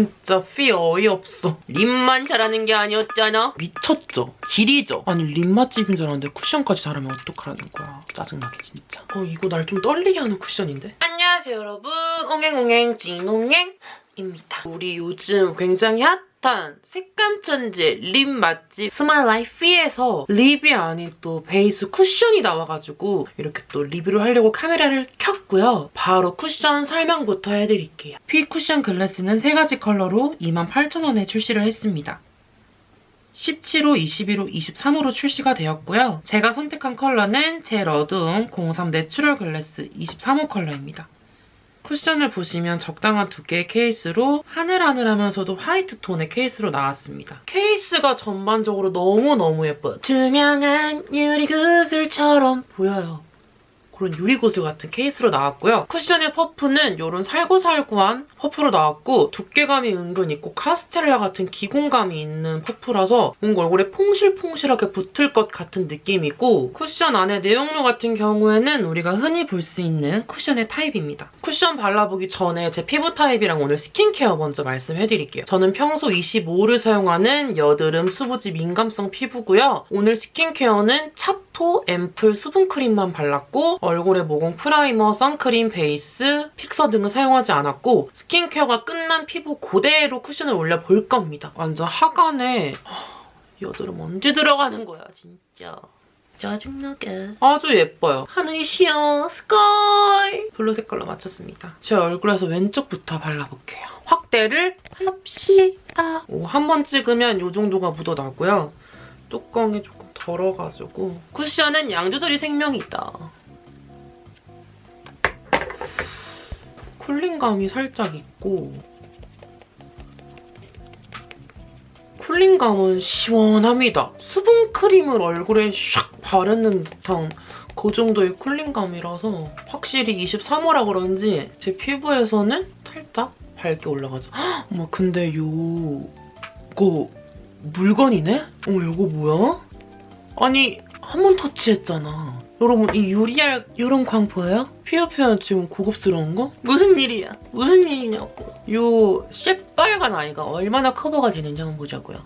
진짜 퓌 어이없어. lip만 잘하는 게 아니었잖아. 미쳤죠? 지리죠? 아니 lip 맛집인 줄 알았는데 쿠션까지 잘하면 어떡하라는 거야. 짜증나게 진짜. 어 이거 날 좀 떨리게 하는 쿠션인데? 안녕하세요 여러분. 옹행옹행 찐옹행입니다. 우리 요즘 굉장히 핫 한 색감 천재 lip 맛집 스마일라이프에서 lip이 아닌 또 베이스 쿠션이 나와가지고 이렇게 또 리뷰를 하려고 카메라를 켰고요. 바로 쿠션 설명부터 해드릴게요. 퓌 쿠션 글래스는 세 가지 컬러로 28,000원에 출시를 했습니다. 17호, 21호, 23호로 출시가 되었고요. 제가 선택한 컬러는 제일 어두운 03 내추럴 글래스 23호 컬러입니다. 쿠션을 보시면 적당한 두께의 케이스로 하늘하늘하면서도 화이트 톤의 케이스로 나왔습니다. 케이스가 전반적으로 너무너무 예뻐요. 투명한 유리구슬처럼 보여요. 그런 유리구슬 같은 케이스로 나왔고요. 쿠션의 퍼프는 이런 살구살구한 퍼프로 나왔고 두께감이 은근 있고 카스텔라 같은 기공감이 있는 퍼프라서 뭔가 얼굴에 퐁실퐁실하게 붙을 것 같은 느낌이고 쿠션 안에 내용물 같은 경우에는 우리가 흔히 볼 수 있는 쿠션의 타입입니다. 쿠션 발라보기 전에 제 피부 타입이랑 오늘 스킨케어 먼저 말씀해드릴게요. 저는 평소 25를 사용하는 여드름 수부지 민감성 피부고요. 오늘 스킨케어는 찹 토 앰플 수분크림만 발랐고 얼굴에 모공 primer, 선크림, 베이스, 픽서 등을 사용하지 않았고 스킨케어가 끝난 피부 그대로 쿠션을 올려볼 겁니다. 완전 하관에 여드름 언제 들어가는 거야 진짜. 짜증나게. 아주 예뻐요. 하늘이 sheer sky blue 색깔로 맞췄습니다. 제 얼굴에서 왼쪽부터 발라볼게요. 확대를 합시다. 한번 찍으면 이 정도가 묻어나고요. 뚜껑이 조금 덜어가지고 쿠션은 양 조절이 생명이다. 쿨링감이 살짝 있고 쿨링감은 시원합니다. 수분크림을 얼굴에 샥 바르는 듯한 그 정도의 쿨링감이라서 확실히 23호라 그런지 제 피부에서는 살짝 밝게 올라가죠. 헉, 어머 근데 요... 이거 물건이네? 어머 이거 뭐야? 아니 한 번 터치했잖아. 여러분 이 유리알 이런 광 보여요? 피어 표현 지금 고급스러운 거? 무슨 일이야? 무슨 일이냐고. 요 새빨간 아이가 얼마나 커버가 되는지 한번 보자고요.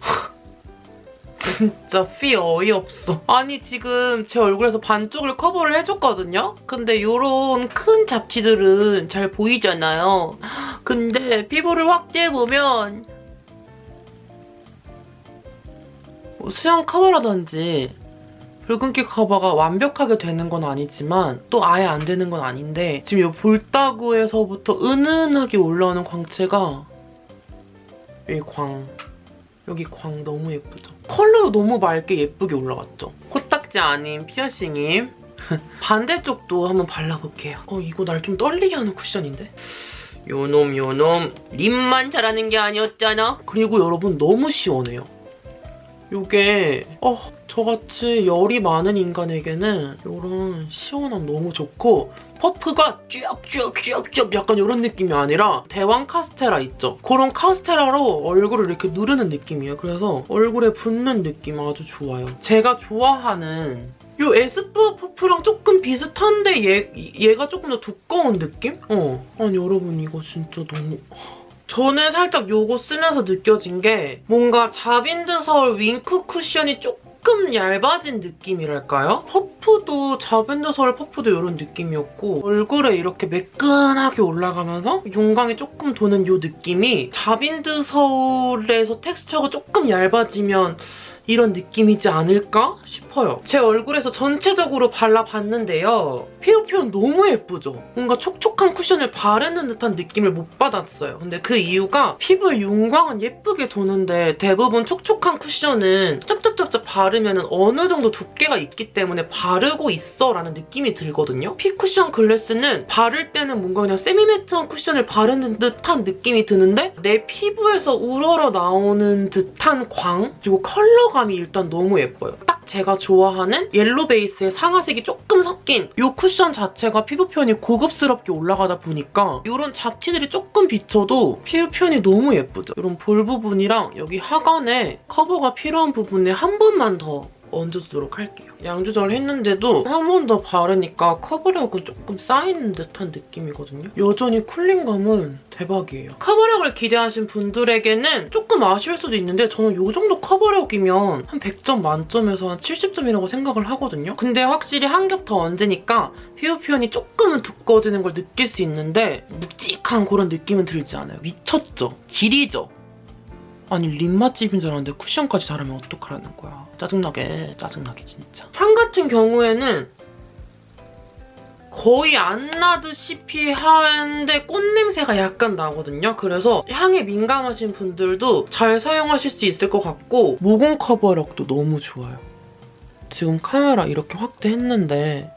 진짜 피 어이없어. 아니 지금 제 얼굴에서 반쪽을 커버를 해줬거든요? 근데 이런 큰 잡티들은 잘 보이잖아요. 근데 피부를 확대해보면 수영 커버라든지 붉은기 커버가 완벽하게 되는 건 아니지만 또 아예 안 되는 건 아닌데 지금 이 볼따구에서부터 은은하게 올라오는 광채가 이 광, 여기 광 너무 예쁘죠? 컬러도 너무 맑게 예쁘게 올라왔죠? 코딱지 아닌 피어싱임 반대쪽도 한번 발라볼게요. 어 이거 날 좀 떨리게 하는 쿠션인데? 요놈 요놈 립만 잘하는 게 아니었잖아? 그리고 여러분 너무 시원해요. 이게 어 저같이 열이 많은 인간에게는 이런 시원함 너무 좋고 퍼프가 쭉쭉쭉쭉 약간 이런 느낌이 아니라 대왕 카스테라 있죠? 그런 카스테라로 얼굴을 이렇게 누르는 느낌이에요. 그래서 얼굴에 붙는 느낌 아주 좋아요. 제가 좋아하는 이 에스쁘 퍼프랑 조금 비슷한데 얘, 얘가 조금 더 두꺼운 느낌? 어. 아니 여러분 이거 진짜 너무... 저는 살짝 요거 쓰면서 느껴진 게 뭔가 자빈드 서울 윙크 쿠션이 조금 얇아진 느낌이랄까요? 퍼프도 자빈드 서울 퍼프도 이런 느낌이었고 얼굴에 이렇게 매끈하게 올라가면서 윤광이 조금 도는 이 느낌이 자빈드 서울에서 텍스처가 조금 얇아지면 이런 느낌이지 않을까 싶어요. 제 얼굴에서 전체적으로 발라봤는데요. 표현 너무 예쁘죠? 뭔가 촉촉한 쿠션을 바르는 듯한 느낌을 못 받았어요. 근데 그 이유가 피부의 윤광은 예쁘게 도는데 대부분 촉촉한 쿠션은 쩝쩝쩝쩝 바르면 어느 정도 두께가 있기 때문에 바르고 있어 라는 느낌이 들거든요. 퓌 쿠션 글래스는 바를 때는 뭔가 그냥 semi-matte한 쿠션을 바르는 듯한 느낌이 드는데 내 피부에서 우러러 나오는 듯한 광 그리고 컬러가 컬러감이 일단 너무 예뻐요. 딱 제가 좋아하는 yellow 베이스의 상아색이 조금 섞인 이 쿠션 자체가 피부 표현이 고급스럽게 올라가다 보니까 이런 잡티들이 조금 비쳐도 피부 표현이 너무 예쁘죠? 이런 볼 부분이랑 여기 하관에 커버가 필요한 부분에 한 번만 더 얹어주도록 할게요. 양 조절을 했는데도 한 번 더 바르니까 커버력은 조금 쌓이는 듯한 느낌이거든요. 여전히 cooling감은 대박이에요. 커버력을 기대하신 분들에게는 조금 아쉬울 수도 있는데 저는 이 정도 커버력이면 한 100점 만점에서 한 70점이라고 생각을 하거든요. 근데 확실히 한 겹 더 얹으니까 피부 표현이 조금은 두꺼워지는 걸 느낄 수 있는데 묵직한 그런 느낌은 들지 않아요. 미쳤죠? 질이죠? 아니 립 맛집인 줄 알았는데 쿠션까지 잘하면 어떡하라는 거야. 짜증나게 짜증나게 진짜. 향 같은 경우에는 거의 안 나듯이 하는데 꽃냄새가 약간 나거든요. 그래서 향에 민감하신 분들도 잘 사용하실 수 있을 것 같고 모공 커버력도 너무 좋아요. 지금 카메라 이렇게 확대했는데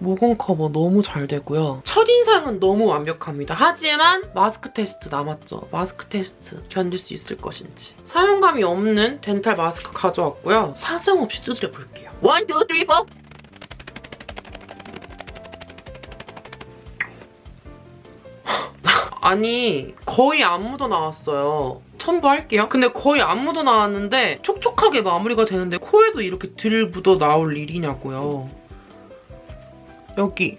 모공 커버 너무 잘 되고요. 첫인상은 너무 완벽합니다. 하지만 마스크 테스트 남았죠. 마스크 테스트 견딜 수 있을 것인지. 사용감이 없는 덴탈 마스크 가져왔고요. 사정없이 두드려 볼게요. One, two, three, four! 아니 거의 안 묻어나왔어요. 첨부할게요. 근데 거의 안 묻어나왔는데 촉촉하게 마무리가 되는데 코에도 이렇게 들 묻어 나올 일이냐고요. 여기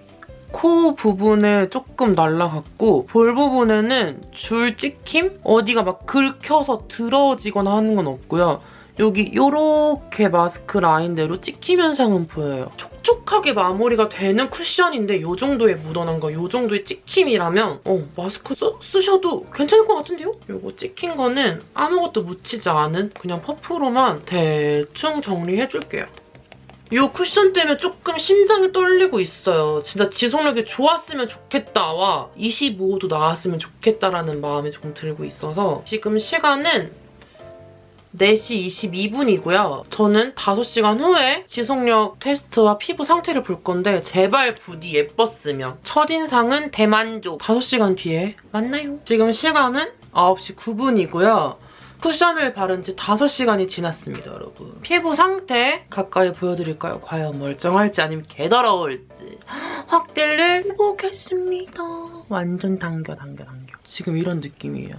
코 부분에 조금 날라갔고 볼 부분에는 줄 찍힘? 어디가 막 긁혀서 들어지거나 하는 건 없고요. 여기 이렇게 마스크 라인대로 찍힘 현상은 보여요. 촉촉하게 마무리가 되는 쿠션인데 이 정도의 묻어난 거, 이 정도의 찍힘이라면 어, 마스크 써, 쓰셔도 괜찮을 것 같은데요? 이거 찍힌 거는 아무것도 묻히지 않은 그냥 퍼프로만 대충 정리해줄게요. 이 쿠션 때문에 조금 심장이 떨리고 있어요. 진짜 지속력이 좋았으면 좋겠다와 25도 나왔으면 좋겠다라는 마음이 조금 들고 있어서 지금 시간은 4시 22분이고요. 저는 5시간 후에 지속력 테스트와 피부 상태를 볼 건데 제발 부디 예뻤으면 첫인상은 대만족 5시간 뒤에 만나요. 지금 시간은 9시 9분이고요. 쿠션을 바른 지 5시간이 지났습니다, 여러분. 피부 상태 가까이 보여드릴까요? 과연 멀쩡할지 아니면 개더러울지. 확대를 해보겠습니다. 완전 당겨, 당겨, 당겨. 지금 이런 느낌이에요.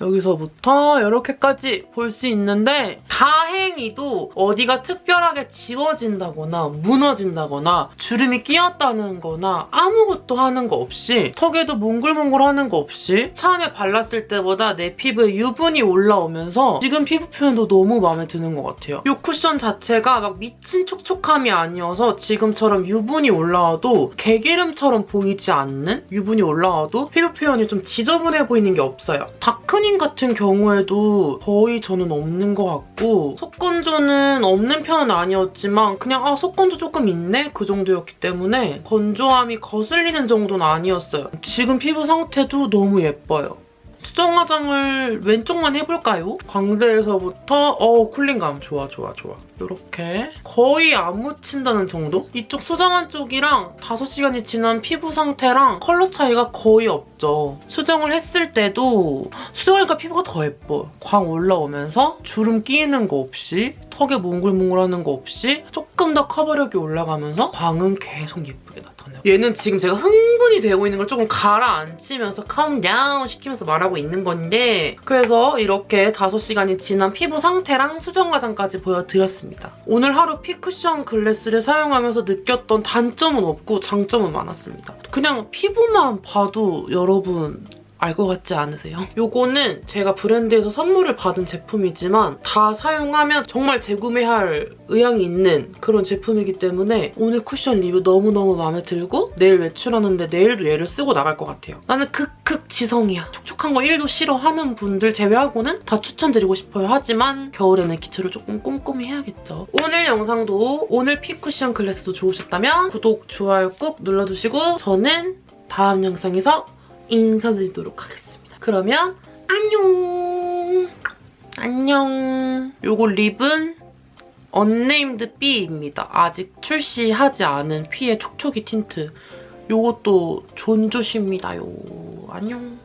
여기서부터 이렇게까지 볼 수 있는데 다행히도 어디가 특별하게 지워진다거나 무너진다거나 주름이 끼었다는 거나 아무것도 하는 거 없이 턱에도 몽글몽글 하는 거 없이 처음에 발랐을 때보다 내 피부에 유분이 올라오면서 지금 피부 표현도 너무 마음에 드는 것 같아요. 이 쿠션 자체가 막 미친 촉촉함이 아니어서 지금처럼 유분이 올라와도 개기름처럼 보이지 않는 유분이 올라와도 피부 표현이 좀 지저분해 보이는 게 없어요. 다크닝 토닝 같은 경우에도 거의 저는 없는 것 같고 속건조는 없는 편은 아니었지만 그냥 아 속건조 조금 있네? 그 정도였기 때문에 건조함이 거슬리는 정도는 아니었어요. 지금 피부 상태도 너무 예뻐요. 수정 화장을 왼쪽만 해볼까요? 광대에서부터 어 쿨링감 좋아 좋아 좋아 이렇게 거의 안 묻힌다는 정도? 이쪽 수정한 쪽이랑 5시간이 지난 피부 상태랑 컬러 차이가 거의 없죠. 수정을 했을 때도 수정하니까 피부가 더 예뻐. 광 올라오면서 주름 끼이는 거 없이 턱에 몽글몽글하는 거 없이 조금 더 커버력이 올라가면서 광은 계속 예쁘게 나타나요. 얘는 지금 제가 흥분이 되고 있는 걸 조금 가라앉히면서 calm down 시키면서 말하고 있는 건데 그래서 이렇게 5시간이 지난 피부 상태랑 수정 화장까지 보여드렸습니다. 오늘 하루 퓌 쿠션 글래스를 사용하면서 느꼈던 단점은 없고 장점은 많았습니다. 그냥 피부만 봐도 여러분 알 것 같지 않으세요? 요거는 제가 브랜드에서 선물을 받은 제품이지만 다 사용하면 정말 재구매할 의향이 있는 그런 제품이기 때문에 오늘 쿠션 리뷰 너무너무 마음에 들고 내일 외출하는데 내일도 얘를 쓰고 나갈 것 같아요. 나는 극극 지성이야. 촉촉한 거 1도 싫어하는 분들 제외하고는 다 추천드리고 싶어요. 하지만 겨울에는 기초를 조금 꼼꼼히 해야겠죠. 오늘 영상도 오늘 퓌 쿠션 글래스도 좋으셨다면 구독, 좋아요 꾹 눌러주시고 저는 다음 영상에서 인사드리도록 하겠습니다. 그러면 안녕! 안녕! 요거 립은 unnamed B입니다. 아직 출시하지 않은 퓌의 촉촉이 틴트. 요것도 존조십니다요. 안녕!